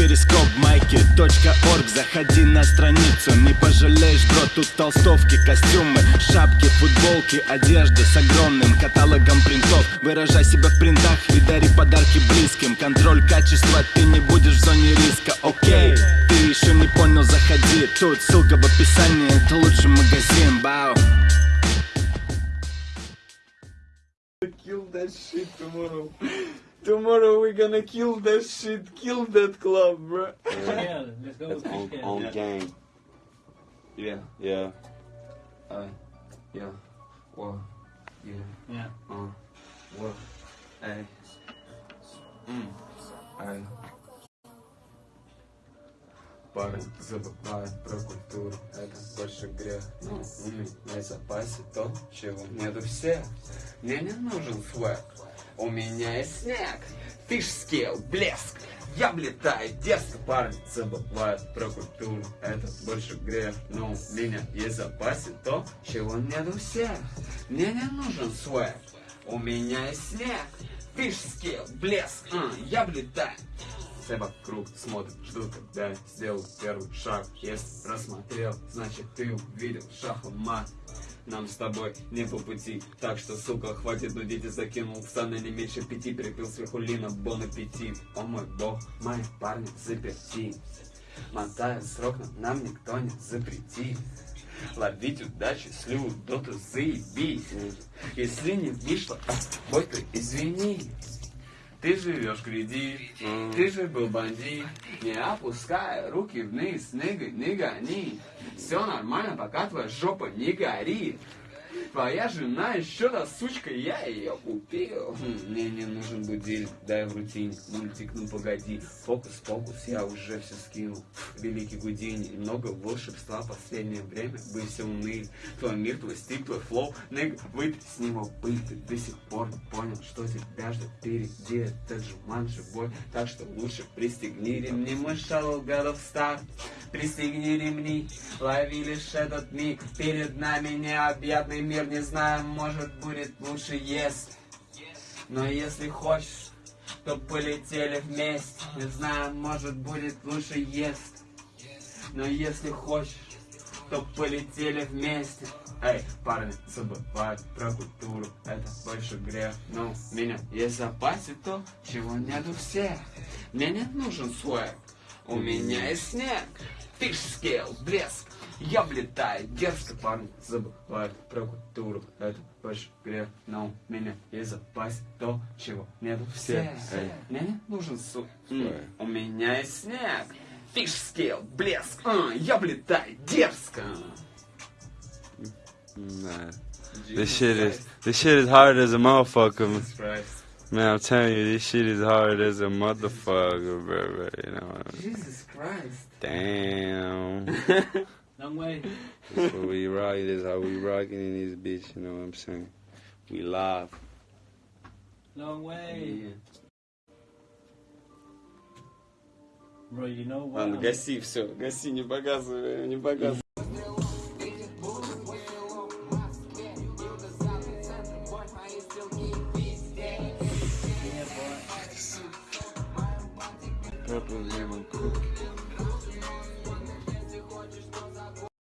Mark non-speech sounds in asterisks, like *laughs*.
перископ майки.орг Заходи на страницу, не пожалеешь, бро Тут толстовки, костюмы, шапки, футболки Одежда с огромным каталогом принтов. Выражай себя в принтах и дари подарки близким. Контроль качества, ты не будешь в зоне риска, окей Ты еще не понял, заходи. Тут ссылка в описании, это лучший магазин, бау Kill that shit tomorrow. Tomorrow we're gonna kill that shit, kill that club, bro. Yeah, let's go That's fish on Yeah. gang. Yeah. Yeah. Uh, yeah. Whoa. Yeah. Yeah. Uh. Whoa. Эй. М. Эй. Парень забывает про культуру, это больше грех. Ну, у меня в запасе то, чего нету все. Мне не нужен свек, у меня есть снег. Фиш скейл, блеск, я влетаю дерзко, парень забывает про культуру, это больше грех. Ну, у меня есть запасе то, чего нету все. Мне не нужен свек, у меня есть снег. Фиш скейл, блеск, а, я влетаю. Все вокруг смотрят, ждут, когда я сделаю первый шаг. Если рассмотрел, значит ты увидел шахмат. Нам с тобой не по пути, так что, сука, хватит нудить и закинул в станы не меньше пяти, перепил сверху лина, бон аппетит. О мой бог, мои парни заперти. Мотая срок, но нам никто не запретит. Ловить удачу, слю, доту заебись. Если не вышло, бой ты извини. Ты живешь кредит, ты же был бандит Не опускай руки вниз, ныга, не гони. Все нормально, пока твоя жопа не горит Твоя жена еще та сучка, я ее купил. Хм, Мне не нужен будильник, дай в рутине. Мультик, ну погоди, фокус-фокус, я уже все скинул. Великий Гудини, много волшебства Последнее время. Вы все уныли. Твой мир, твой стиль, твой флоу. Ныга, выпей с него пыль. Ты до сих пор понял, что тебя ждет впереди. Этот жуман живой, так что лучше пристегни ремни. Мой шалл годов старт Пристегни ремни, лови лишь этот миг. Перед нами необъятный мир. Не знаю, может будет лучше, если Но если хочешь, то полетели вместе. Не знаю, может будет лучше, если Но если хочешь, то полетели вместе. Эй, парни, забывают про культуру, это больше грех. Но у меня есть в запасе то, чего нету всех. Мне не нужен свек, у меня есть снег. Фиш скейл, блеск, я влетаю дерзко, парни забывают про культуру, это больше грех Но у меня есть в запасе то, чего нету. Всех Эй. Мне не нужен су... Свек. У меня есть снег. Фиш скейл, блеск, а, я влетаю дерзко. Nah. This shit is this shit is hard as a motherfucker. Man, I'm telling you, this shit is hard as a motherfucker, bro. bro you know. Jesus Christ. Damn. *laughs* Long way. That's what we rock. This how we rocking in this bitch. You know what I'm saying? We live. Long way. Bro, you know what? Ладно, гаси все, гаси, не показывай, не показывай. purple